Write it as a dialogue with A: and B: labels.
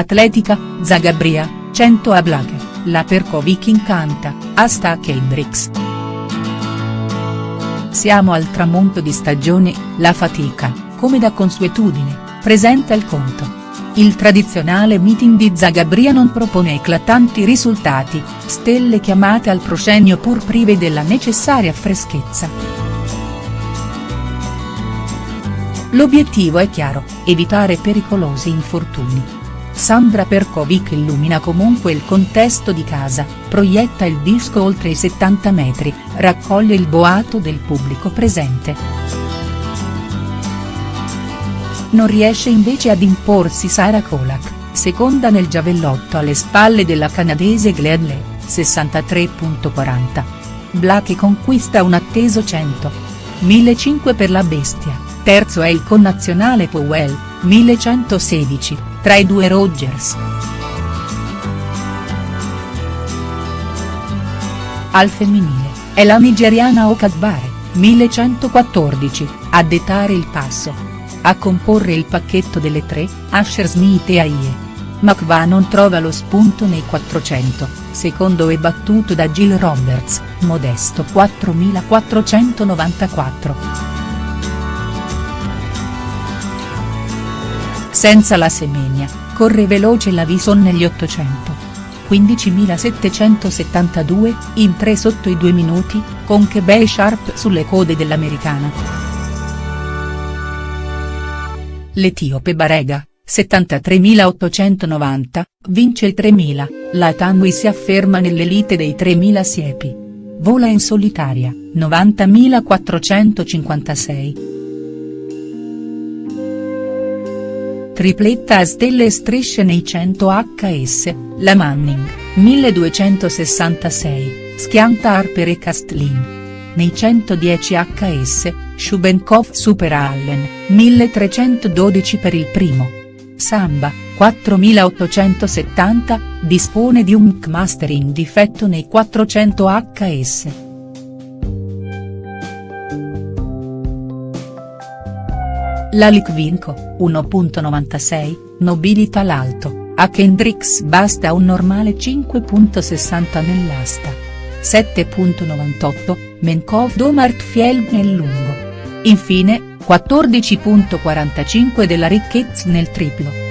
A: Atletica, Zagabria, 100 a Blake, la Perkovic incanta, asta Kendricks. Siamo al tramonto di stagione, la fatica, come da consuetudine, presenta il conto. Il tradizionale meeting di Zagabria non propone eclatanti risultati, stelle chiamate al proscenio pur prive della necessaria freschezza. L'obiettivo è chiaro, evitare pericolosi infortuni. Sandra Perkovic illumina comunque il contesto di casa, proietta il disco oltre i 70 metri, raccoglie il boato del pubblico presente. Non riesce invece ad imporsi Sara Kolak, seconda nel giavellotto alle spalle della canadese Gleadley, 63.40. Blake conquista un atteso 100. 1005 per la bestia, terzo è il connazionale Powell, 1116 tra i due Rogers. Al femminile, è la nigeriana Okadbare, 1114, a dettare il passo. A comporre il pacchetto delle tre, Asher Smith e Aie. McVa non trova lo spunto nei 400, secondo e battuto da Jill Roberts, modesto 4494. Senza la semenia, corre veloce la Vison negli 800. 15.772, in 3 sotto i 2 minuti, con Kebei Sharp sulle code dell'americana. L'etiope Barega, 73.890, vince il 3.000, la Tanui si afferma nell'elite dei 3.000 siepi. Vola in solitaria, 90.456. Tripletta a stelle e strisce nei 100 HS, la Manning, 1266, schianta Harper e Castlin. Nei 110 HS, Shubenkov supera Allen, 1312 per il primo. Samba, 4870, dispone di un Kmaster in difetto nei 400 HS. La Litvinko, 1.96, nobilita l'alto, a Kendricks basta un normale 5.60 nell'asta. 7.98, Menkov Domart Fjeld nel lungo. Infine, 14.45 della ricchezza nel triplo.